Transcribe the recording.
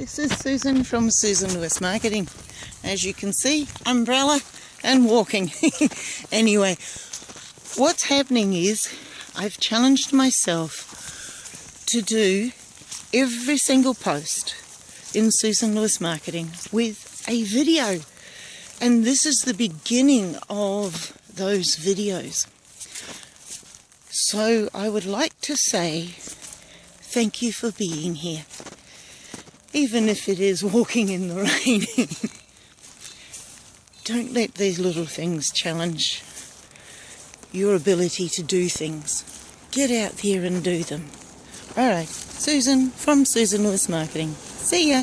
This is Susan from Susan Lewis Marketing. As you can see, umbrella and walking. anyway, what's happening is I've challenged myself to do every single post in Susan Lewis Marketing with a video. And this is the beginning of those videos. So I would like to say thank you for being here, even if it is walking in the rain. Don't let these little things challenge your ability to do things. Get out there and do them. Alright, Susan from Susan Lewis Marketing. See ya!